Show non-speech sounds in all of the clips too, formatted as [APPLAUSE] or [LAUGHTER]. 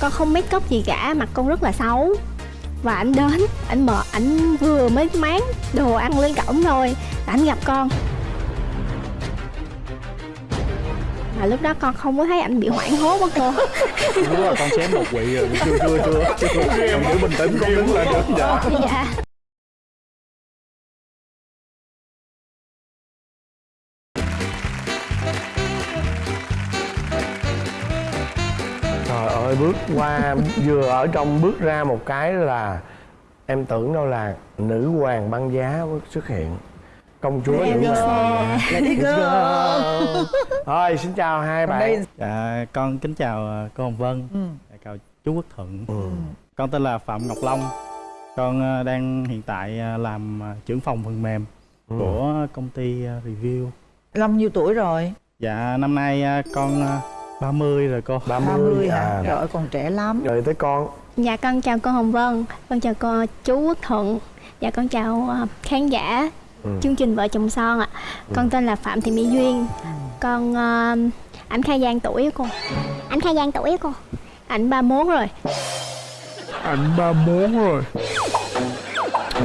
con không make up gì cả mặt con rất là xấu và anh đến anh mở anh vừa mới máng đồ ăn lên cổng thôi anh gặp con mà lúc đó con không có thấy anh bị hoảng hốt á cô đúng đó con xém một quỵ rồi chưa chưa chưa chưa con giữ bình tĩnh con đứng lên được dạ ơi bước qua vừa ở trong bước ra một cái là em tưởng đâu là nữ hoàng băng giá xuất hiện. Công chúa nữ go. Thôi xin chào hai bạn. Dạ con kính chào ờ, cô hồng vân. Ừ. Dạ, chào chú quốc thuận. Ừ. con tên là phạm ngọc long. Con ờ, đang hiện tại ờ, làm trưởng phòng phần mềm Ừ. của công ty review. Long nhiêu tuổi rồi? dạ năm nay con 30 rồi cô 30, 30 hả? à. Trời ơi còn trẻ lắm. Rồi tới con. Dạ con chào cô hồng vân. Con chào cô chú quốc thuận. Dạ con chào ờ, khán giả. Ừ. chương trình vợ chồng son ạ. Con tên là phạm thị mỹ duyên. Con ờ, ảnh khai giang tuổi cô. Ảnh khai giang tuổi cô. Ảnh 31 rồi. Anh 31 rồi.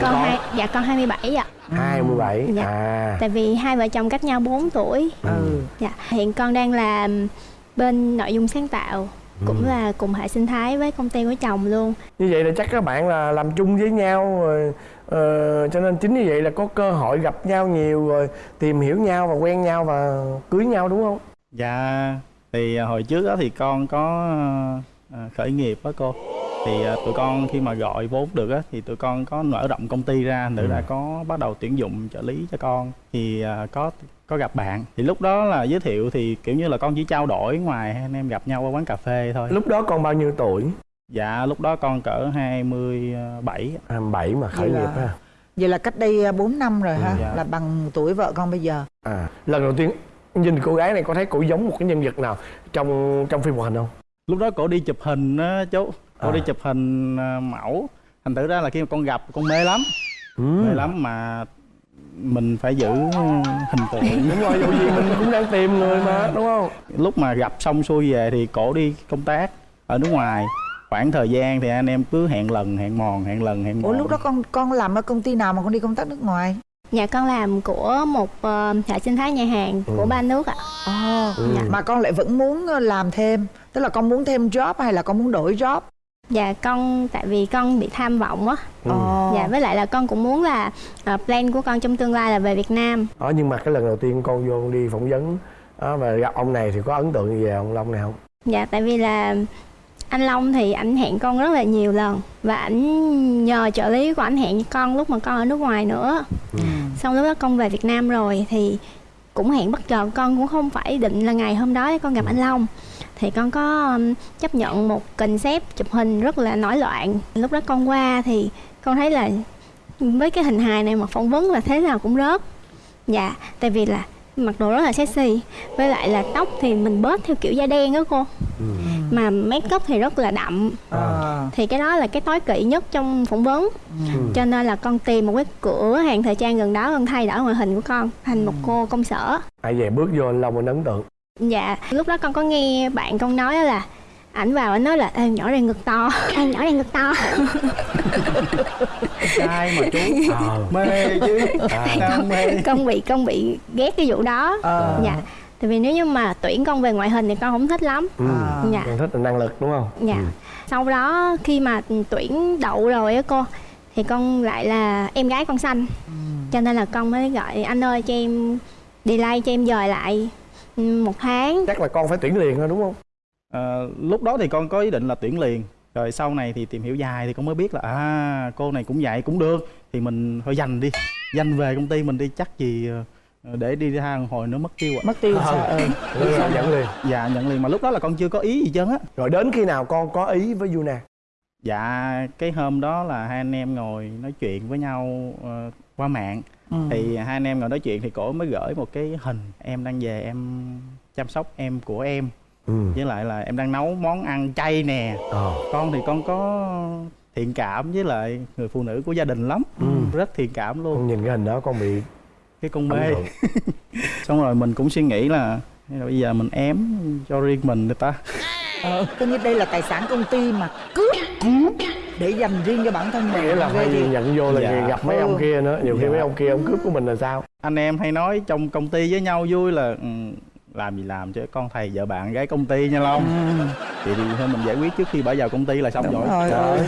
Con hai dạ con 27 ạ. 27 Dạ. à. Tại vì hai vợ chồng cách nhau 4 tuổi. Ừ. Dạ. Hiện con đang làm bên nội dung sáng tạo cũng Ừ. là cùng hệ sinh thái với công ty của chồng luôn. Như vậy là chắc các bạn là làm chung với nhau rồi ờ, cho nên chính như vậy là có cơ hội gặp nhau nhiều rồi tìm hiểu nhau và quen nhau và cưới nhau đúng không? Dạ thì hồi trước đó thì con có à, khởi nghiệp đó cô thì à, tụi con khi mà gọi vốn được á thì tụi con có mở rộng công ty ra nữa Ừ. là có bắt đầu tuyển dụng trợ lý cho con. Thì à, có có gặp bạn. Thì lúc đó là giới thiệu thì kiểu như là con chỉ trao đổi ngoài hai anh em gặp nhau ở quán cà phê thôi. Lúc đó con bao nhiêu tuổi? Dạ lúc đó con cỡ 27 27 mà khởi Vậy là- nghiệp ha? Vậy là cách đây 4 năm rồi ha Dạ. Là bằng tuổi vợ con bây giờ. À lần đầu tiên nhìn cô gái này có thấy cổ giống một cái nhân vật nào trong trong phim hoạt hình không? Lúc đó cổ đi chụp hình á chú cổ À. đi chụp hình à, mẫu thành thử ra là khi mà con gặp con mê lắm ừ. mê lắm mà mình phải giữ hình tượng [LAUGHS] đúng rồi dù gì mình cũng đang tìm người mà đúng không lúc mà gặp xong xuôi về thì cổ đi công tác ở nước ngoài khoảng thời gian thì anh em cứ hẹn lần hẹn mòn hẹn lần hẹn mòn Ủa lúc đó con con làm ở công ty nào mà con đi công tác nước ngoài dạ con làm của một ờ, hệ sinh thái nhà hàng Ừ. của ba nước ạ Ồ Ừ. Dạ. Mà con lại vẫn muốn ờ, làm thêm Tức là con muốn thêm job hay là con muốn đổi job dạ con tại vì con bị tham vọng á. Ừ. Dạ với lại là con cũng muốn là ờ, plan của con trong tương lai là về Việt Nam. Đó nhưng mà cái lần đầu tiên con vô đi phỏng vấn đó, và gặp ông này thì có ấn tượng gì về ông Long này không? Dạ tại vì là anh Long thì ảnh hẹn con rất là nhiều lần và ảnh nhờ trợ lý của ảnh hẹn con lúc mà con ở nước ngoài nữa. Ừ. xong lúc đó con về Việt Nam rồi thì cũng hẹn bất chợt con cũng không phải định là ngày hôm đó con gặp anh Long thì con có um, chấp nhận một concept chụp hình rất là nổi loạn. Lúc đó con qua thì con thấy là với cái hình hài này mà phỏng vấn là thế nào cũng rớt. Dạ tại vì là mặc đồ rất là sexy. Với lại là tóc thì mình bớt theo kiểu da đen đó cô. Ừ. mà make up thì rất là đậm. Ờ. thì cái đó là cái tối kỵ nhất trong phỏng vấn. Ừ. cho nên là con tìm một cái cửa hàng thời trang gần đó con thay đổi ngoại hình của con thành một cô công sở. Ai về bước vô anh Long anh ấn tượng dạ lúc đó con có nghe bạn con nói là ảnh vào ảnh nói là Ê, nhỏ này ngực to. Em nhỏ này ngực to. Trai mà chú. Ờ. Mê chứ. À. sao mê. con bị con bị ghét cái vụ đó. Ờ. dạ. Tại vì nếu như mà tuyển con về ngoại hình thì con không thích lắm. Ừ. À. dạ. Con thích là năng lực đúng không? Dạ. Ừ. sau đó khi mà tuyển đậu rồi á cô thì con lại là em gái con xanh. Ừ. cho nên là con mới gọi anh ơi cho em delay cho em dời lại một tháng. Chắc là con phải tuyển liền thôi đúng không? Ờ, lúc đó thì con có ý định là tuyển liền. Rồi sau này thì tìm hiểu dài thì con mới biết là à cô này cũng vậy cũng được. Thì mình thôi dành đi. Dành về công ty mình đi chắc gì ờ, để đi ra hồi nữa mất tiêu ạ. Mất tiêu Ờ. sao ừ. Rồi là dẫn liền. Dạ nhận liền. Mà lúc đó là con chưa có ý gì trơn á. Rồi đến khi nào con có ý với Yuna? Dạ cái hôm đó là hai anh em ngồi nói chuyện với nhau qua mạng. Ừ. thì hai anh em ngồi nói chuyện thì cổ mới gửi một cái hình em đang về em chăm sóc em của em. Ừ. với lại là em đang nấu món ăn chay nè. Ờ. Con thì con có thiện cảm với lại người phụ nữ của gia đình lắm. Ừ. rất thiện cảm luôn. Con nhìn cái hình đó con bị cái con mê. [LAUGHS] xong rồi mình cũng suy nghĩ là bây giờ mình ém cho riêng mình người ta. Ờ, coi như đây là tài sản công ty mà. Cướp để dành riêng cho bản thân mình. Nghĩa là phải thiệt. nhận vô là Dạ. gặp mấy Ừ. ông kia nữa. Nhiều khi Dạ. mấy ông kia ông cướp của mình là sao? Anh em hay nói trong công ty với nhau vui là ừ, làm gì làm chứ con thầy vợ bạn gái công ty nha long. Thì, thì thôi mình giải quyết trước khi bỏ vào công ty là xong Đúng rồi. rồi, ừ.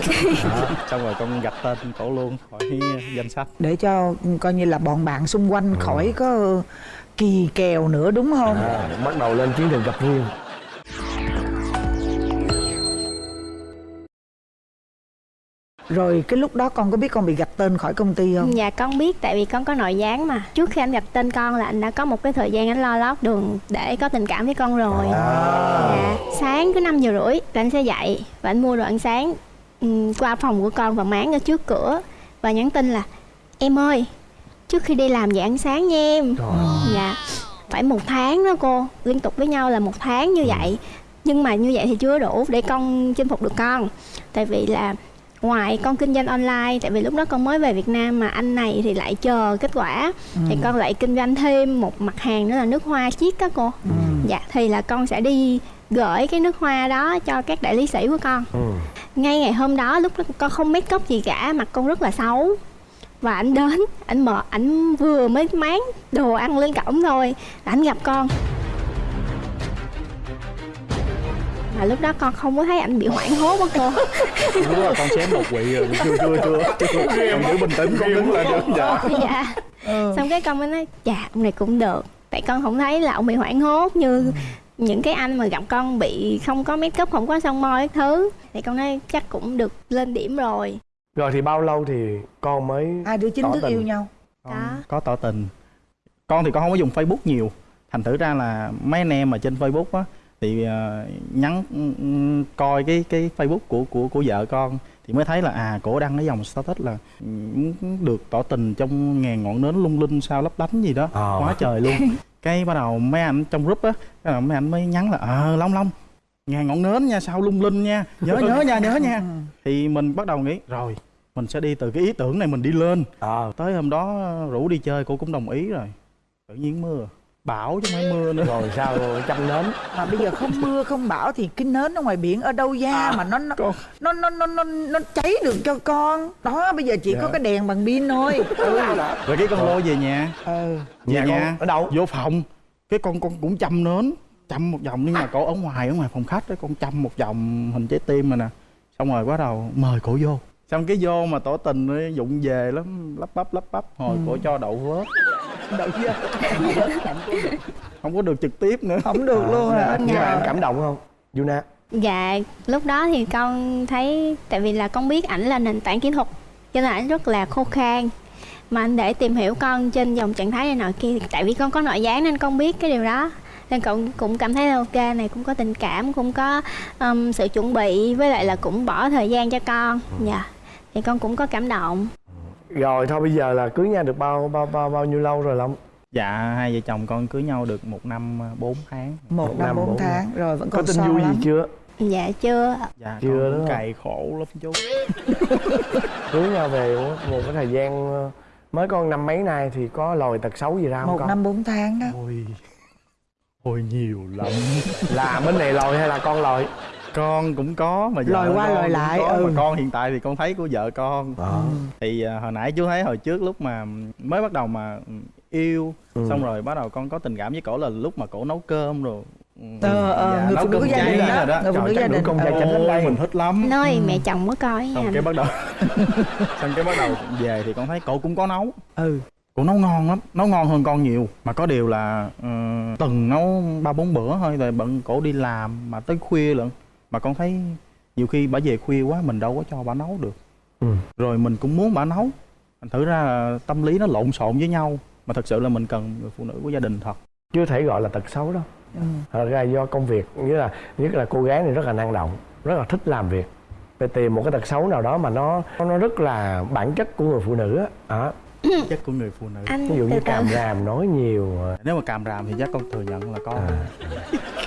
Đó, xong rồi con gạch tên cổ luôn khỏi danh sách. Để cho coi như là bọn bạn xung quanh khỏi có kỳ kèo nữa đúng không? À, bắt đầu lên chiến trường gặp riêng rồi cái lúc đó con có biết con bị gạch tên khỏi công ty không? Dạ con biết tại vì con có nội gián mà. Trước khi anh gặp tên con là anh đã có một cái thời gian anh lo lót đường để có tình cảm với con rồi. Dạ. Sáng cứ 5 giờ rưỡi là anh sẽ dậy Và anh mua đồ ăn sáng ừm, qua phòng của con và máng ở trước cửa Và nhắn tin là Em ơi trước khi đi làm dậy ăn sáng nha em. Dạ phải một tháng đó cô Liên tục với nhau là một tháng như vậy. Nhưng mà như vậy thì chưa đủ để con chinh phục được con. Tại vì là ngoài con kinh doanh online tại vì lúc đó con mới về Việt Nam mà anh này thì lại chờ kết quả. Thì con lại kinh doanh thêm một mặt hàng nữa là nước hoa chiết đó cô. Dạ thì là con sẽ đi gửi cái nước hoa đó cho các đại lý sĩ của con. Ừ. ngay ngày hôm đó lúc đó con không make up gì cả mặt con rất là xấu. Và anh đến anh mở anh vừa mới máng đồ ăn lên cổng thôi là anh gặp con mà lúc đó con không có thấy anh bị hoảng hốt á cô. [LAUGHS] Lúc là con xém một quỵ rồi chưa [LAUGHS] chưa chưa. Chưa con giữ bình tĩnh con đứng lên. Được dạ. Dạ. Xong cái con mới nói dạ ông này cũng được. Tại con không thấy là ông bị hoảng hốt như những cái anh mà gặp con bị không có make up không có son môi các thứ. Thì con nói chắc cũng được lên điểm rồi. Rồi thì bao lâu thì con mới hai đứa chính Tỏ thức tình. yêu nhau Đó. có tỏ tình. Con thì con không có dùng facebook nhiều. Thành thử ra là mấy anh em mà trên facebook á thì ờ, nhắn ừm, coi cái cái facebook của của của vợ con thì mới thấy là à cổ đăng cái dòng status là ừm, được tỏ tình trong ngàn ngọn nến lung linh sao lấp lánh gì đó. Ờ. quá trời luôn. [LAUGHS] Cái bắt đầu mấy anh trong group á cái đầu mấy anh mới nhắn là ờ long long ngàn ngọn nến nha sao lung linh nha nhớ nhớ nha nhớ nha. Thì mình bắt đầu nghĩ rồi mình sẽ đi từ cái ý tưởng này mình đi lên. Ờ. Tới hôm đó rủ đi chơi cô cũng đồng ý rồi. Tự nhiên mưa bão chứ không mưa nữa. Rồi sao rồi chăm nến. Mà bây giờ không mưa không bão thì cái nến ở ngoài biển ở đâu ra mà nó nó, con. nó nó nó nó nó cháy được cho con? Đó bây giờ chỉ có Dạ. cái đèn bằng pin thôi. [LAUGHS] Ừ. rồi cái con lô về nhà. Ừ. về Nhà con nhà ở đâu? vô phòng. Cái con con cũng chăm nến chăm một vòng. Nhưng mà cổ ở ngoài ở ngoài phòng khách đó con chăm một vòng hình trái tim rồi nè. Xong rồi bắt đầu mời cổ vô. Xong cái vô mà tỏ tình nó dụng về lắm lắp bắp lắp bắp hồi cổ cho đậu vớt đậu chưa? [LAUGHS] Không có được trực tiếp nữa. Không được luôn hả? nhưng mà em cảm động không? Yuna? Dạ lúc đó thì con thấy tại vì là con biết ảnh là nền tảng kỹ thuật cho nên ảnh rất là khô khan. Mà anh để tìm hiểu con trên dòng trạng thái này nọ kia tại vì con có nội gián nên con biết cái điều đó. Nên cậu cũng cảm thấy là ok này cũng có tình cảm cũng có um, sự chuẩn bị với lại là cũng bỏ thời gian cho con. Dạ thì con cũng có cảm động rồi thôi bây giờ là cưới nhau được bao bao bao bao nhiêu lâu rồi long? Dạ hai vợ chồng con cưới nhau được một năm ờ, bốn tháng. Một Một năm bốn bốn tháng. rồi vẫn có còn tin son vui lắm gì chưa? Dạ chưa. Dạ Chưa con không? cày khổ lắm chú. [LAUGHS] Cưới nhau về một, một cái thời gian ờ, mới có năm mấy nay thì có lòi tật xấu gì ra không một con? năm bốn tháng đó. Ôi ôi nhiều lắm. Là bên này lòi hay là con lòi con cũng có mà vợ Lòi qua cũng lại, có, ừ. mà con hiện tại thì con thấy của vợ con. Thì à, hồi nãy chú thấy hồi trước lúc mà mới bắt đầu mà yêu Ừ. xong rồi bắt đầu con có tình cảm với cổ là lúc mà cổ nấu cơm rồi. Ừ, Ờ, ờ, dạ, người phụ nữ gia đình rồi đó. Người phụ nữ gia đình. con trai Ờ. chánh đây. mình thích lắm. Nơi mẹ chồng có coi xong cái bắt đầu [LAUGHS] xong cái bắt đầu về thì con thấy cổ cũng có nấu. Ừ. Cổ nấu ngon lắm nấu ngon hơn con nhiều. Mà có điều là ờ, tuần nấu ba bốn bữa thôi rồi bận cổ đi làm mà tới khuya lận mà con thấy nhiều khi bà về khuya quá mình đâu có cho bà nấu được. Ừ. rồi mình cũng muốn bà nấu. Thành thử ra là tâm lý nó lộn xộn với nhau mà thật sự là mình cần người phụ nữ của gia đình thật. Chưa thể gọi là tật xấu đâu ừ. thật ra do công việc nghĩa là nhất là cô gái này rất là năng động rất là thích làm việc. Để tìm một cái tật xấu nào đó mà nó nó rất là bản chất của người phụ nữ á. Đó. chất của người phụ nữ. Anh ví dụ như càm ràm nói nhiều. Nếu mà càm ràm thì chắc con thừa nhận là có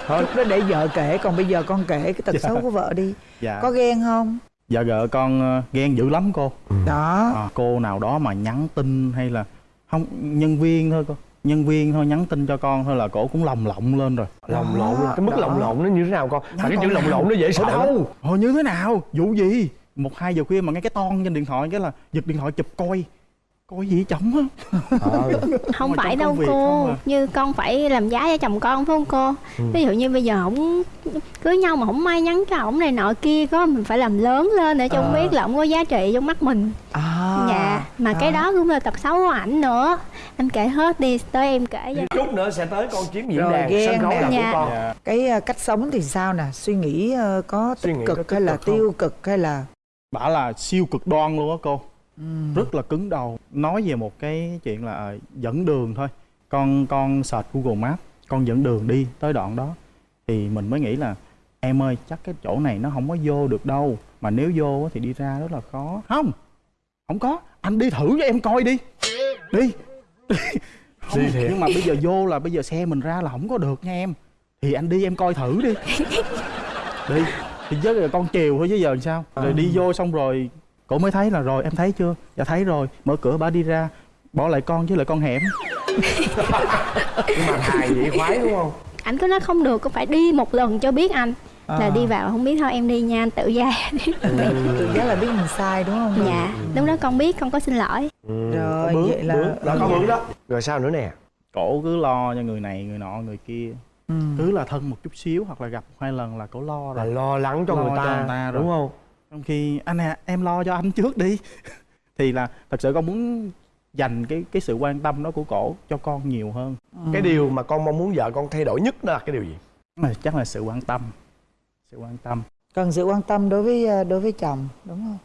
thôi. Lúc đó để vợ kể còn bây giờ con kể cái tật xấu của vợ đi. Dạ. Có ghen không? Vợ vợ con ờ, ghen dữ lắm cô. Đó. À, cô nào đó mà nhắn tin hay là không nhân viên thôi cô. Nhân viên thôi nhắn tin cho con thôi là cổ cũng lồng lộng lên rồi. Lồng lộn là cái mức đó. lồng lộn nó như thế nào con? Mà cái chữ lồng lộn nó dễ sợ đâu hồi như thế nào? Vụ gì? Một hai giờ khuya mà nghe cái ton trên điện thoại cái là giật điện thoại chụp coi coi gì chồng á Ờ. [LAUGHS] không phải đâu cô à. như con phải làm giá cho chồng con phải không cô Ừ. ví dụ như bây giờ không cưới nhau mà không may nhắn cho ổng này nọ kia có mình phải làm lớn lên để cho ông À. biết là ổng có giá trị trong mắt mình à dạ mà cái à. đó cũng là tật xấu của ảnh nữa anh kể hết đi tới em kể cho chút nữa sẽ tới con chiếm diễn đàn ghen sân khấu là của Dạ. con dạ. cái ờ, cách sống thì sao nè suy nghĩ ờ, có Suy tích nghĩ có cực tích hay là cực không? tiêu cực hay là bảo là siêu cực đoan luôn á cô. Rất là cứng đầu. Nói về một cái chuyện là ờ, dẫn đường thôi. Con con search Google Maps con dẫn đường đi tới đoạn đó. Thì mình mới nghĩ là em ơi chắc cái chỗ này nó không có vô được đâu. Mà nếu vô thì đi ra rất là khó. Không không có. Anh đi thử cho em coi đi. Đi. [LAUGHS] Không, Đi nhưng mà bây giờ vô là bây giờ xe mình ra là không có được nha em. Thì anh đi em coi thử đi. [LAUGHS] Đi. Thì với là con chiều thôi chứ giờ làm sao? Rồi đi vô xong rồi cổ mới thấy là rồi em thấy chưa? Dạ thấy rồi mở cửa bà đi ra bỏ lại con chứ lại con hẻm. [LAUGHS] Nhưng mà hài vậy khoái đúng không? Ảnh cứ nói không được có phải đi một lần cho biết anh. Là À. đi vào không biết thôi em đi nha anh tự ra. [LAUGHS] Tự giác là biết mình sai đúng không? Dạ lúc đó con biết con có xin lỗi. Rồi Bướng, vậy là bướng. đó có hướng đó. Rồi sao nữa nè? Cổ cứ lo cho người này người nọ người kia. Ừ. cứ là thân một chút xíu hoặc là gặp hai lần là cổ lo là rồi. lo lắng cho Lo người ta, cho người ta rồi. đúng không trong khi anh à em lo cho anh trước đi. [LAUGHS] Thì là thật sự con muốn dành cái cái sự quan tâm đó của cổ cho con nhiều hơn. Cái điều mà con mong muốn vợ con thay đổi nhất đó là cái điều gì? Mà chắc là sự quan tâm. Sự quan tâm. Cần sự quan tâm đối với ờ, đối với chồng đúng không?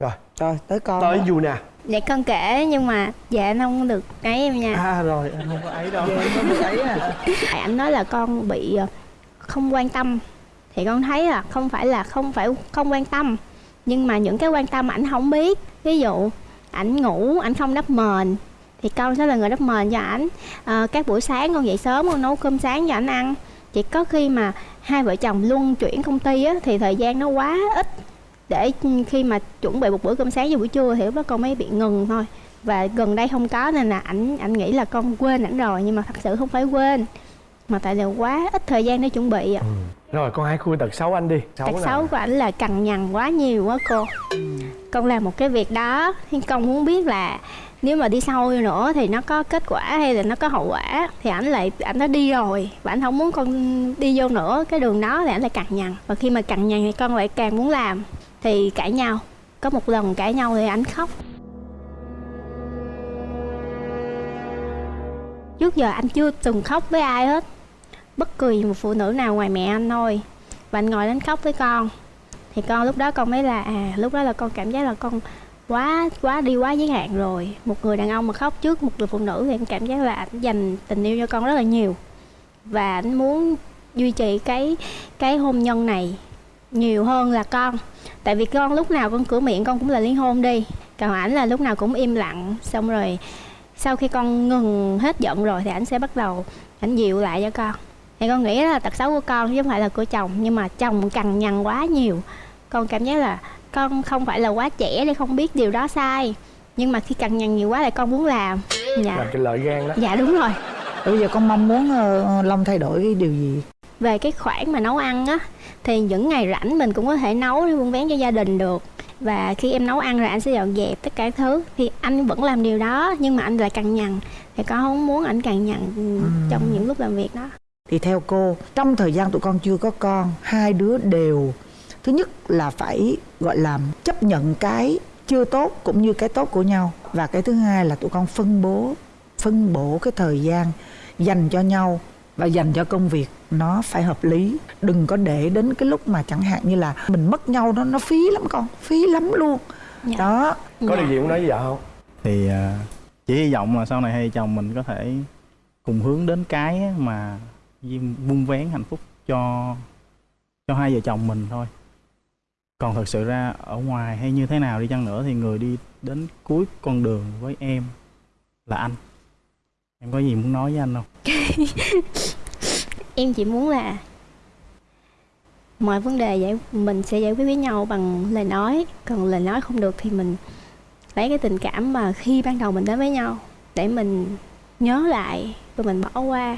Rồi. Rồi tới con tới du nè. Dạ con kể nhưng mà dạ anh không được ấy em nha. À rồi anh không có ấy đâu. Về có được ấy à. Tại anh nói là con bị ờ, không quan tâm. Thì con thấy là không phải là không phải không quan tâm nhưng mà những cái quan tâm ảnh không biết ví dụ ảnh ngủ ảnh không đắp mền thì con sẽ là người đắp mền cho ảnh. À, các buổi sáng con dậy sớm con nấu cơm sáng cho ảnh ăn. Chỉ có khi mà hai vợ chồng luân chuyển công ty á, thì thời gian nó quá ít. Để khi mà chuẩn bị một bữa cơm sáng và buổi trưa thì lúc đó con mới bị ngừng thôi. Và gần đây không có nên là ảnh ảnh nghĩ là con quên ảnh rồi nhưng mà thật sự không phải quên mà tại là quá ít thời gian để chuẩn bị ạ. Ừ rồi con hãy khui tật xấu anh đi. Tật nào? xấu của ảnh là cằn nhằn quá nhiều quá cô. Con làm một cái việc đó thì con muốn biết là nếu mà đi sâu nữa thì nó có kết quả hay là nó có hậu quả thì ảnh lại ảnh đã đi rồi. Và ảnh không muốn con đi vô nữa cái đường đó thì ảnh lại cằn nhằn. Và khi mà cằn nhằn thì con lại càng muốn làm. Thì cãi nhau có một lần cãi nhau thì ảnh khóc. Trước giờ anh chưa từng khóc với ai hết bất kỳ một phụ nữ nào ngoài mẹ anh thôi. Và anh ngồi đến khóc với con. Thì con lúc đó con mới là à lúc đó là con cảm giác là con quá quá đi quá giới hạn rồi. Một người đàn ông mà khóc trước một người phụ nữ thì anh cảm giác là anh dành tình yêu cho con rất là nhiều. Và anh muốn duy trì cái cái hôn nhân này nhiều hơn là con. Tại vì con lúc nào con cửa miệng con cũng là ly hôn đi. Còn ảnh là lúc nào cũng im lặng. Xong rồi sau khi con ngừng hết giận rồi thì ảnh sẽ bắt đầu ảnh dịu lại cho con thì con nghĩ là tật xấu của con chứ không phải là của chồng nhưng mà chồng cằn nhằn quá nhiều. Con cảm giác là con không phải là quá trẻ để không biết điều đó sai nhưng mà khi cằn nhằn nhiều quá là con muốn làm. Làm dạ cái lợi gan đó. Dạ đúng rồi. Bây giờ con mong muốn ờ, long thay đổi cái điều gì? Về cái khoản mà nấu ăn á thì những ngày rảnh mình cũng có thể nấu để buôn bán cho gia đình được. Và khi em nấu ăn rồi anh sẽ dọn dẹp tất cả thứ. Thì anh vẫn làm điều đó nhưng mà anh lại cằn nhằn. Thì con không muốn anh cằn nhằn ừ, trong những lúc làm việc đó thì theo cô trong thời gian tụi con chưa có con hai đứa đều thứ nhất là phải gọi là chấp nhận cái chưa tốt cũng như cái tốt của nhau. Và cái thứ hai là tụi con phân bố phân bổ cái thời gian dành cho nhau và dành cho công việc. Nó phải hợp lý. Đừng có để đến cái lúc mà chẳng hạn như là mình mất nhau đó nó phí lắm con phí lắm luôn. Dạ. đó. Có Dạ. điều gì muốn nói với vợ không? Thì à, chỉ hy vọng là sau này hai chồng mình có thể cùng hướng đến cái mà vun vén hạnh phúc cho cho hai vợ chồng mình thôi. Còn thật sự ra ở ngoài hay như thế nào đi chăng nữa thì người đi đến cuối con đường với em là anh. Em có gì muốn nói với anh không? [LAUGHS] Em chỉ muốn là mọi vấn đề giải, mình sẽ giải quyết với nhau bằng lời nói. Còn lời nói không được thì mình lấy cái tình cảm mà khi ban đầu mình đến với nhau để mình nhớ lại và mình bỏ qua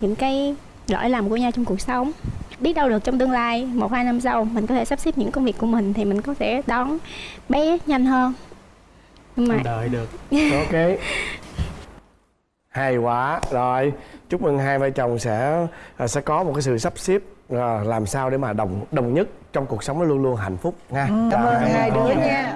những cái lỗi lầm của nhau trong cuộc sống. Biết đâu được trong tương lai một hai năm sau mình có thể sắp xếp những công việc của mình thì mình có thể đón bé nhanh hơn. Nhưng mà đợi được. [LAUGHS] Ok. Hay quá. Rồi chúc mừng hai vợ chồng sẽ à, sẽ có một cái sự sắp xếp à, làm sao để mà đồng đồng nhất trong cuộc sống nó luôn luôn hạnh phúc nha. Cảm ơn hai đứa nha